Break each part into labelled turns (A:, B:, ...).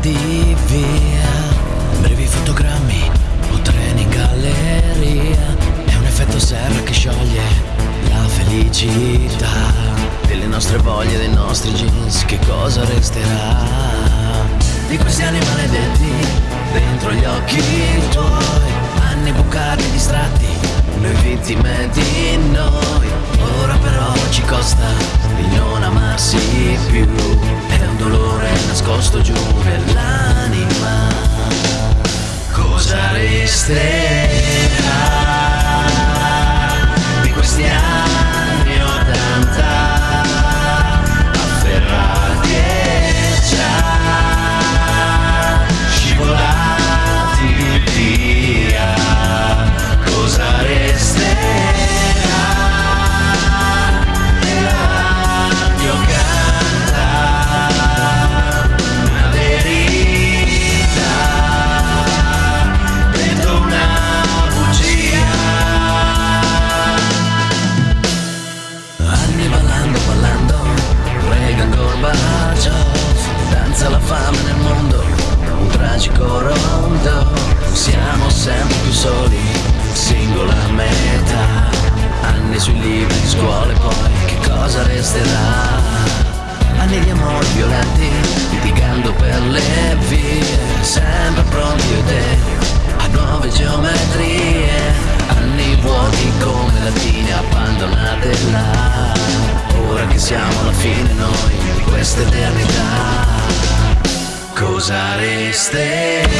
A: portarti via. Brevi fotogrammi o treni in galleria. È un effetto serra che scioglie la felicità. Delle nostre voglie, dei nostri jeans Che cosa resterà? Di questi anni maledetti dentro gli occhi tuoi. Anni bucati, distratti, noi vittime di noi. Ora però ci costa di non amarsi più. Gorbaciov Danza la fame nel mondo, un tragico rondo Siamo sempre più soli, singola metà Anni sui libri di scuole, poi che cosa resterà? Anni di amori violenti, litigando per le vie Sempre pronti siamo alla fine noi di questa eternità. Cosa resterà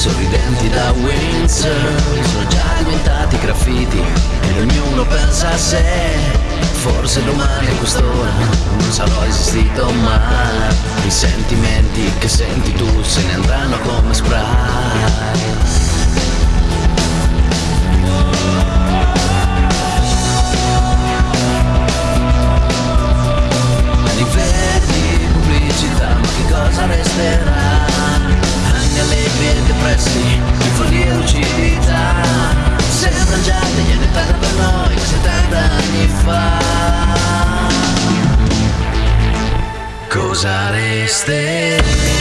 A: Sorridenti da Windsor. Sono già diventati graffiti Ed ognuno pensa a sé. Forse domani a quest'ora Non sarò esistito mai I sentimenti che senti tu Se ne andranno come spray Cosa resterà?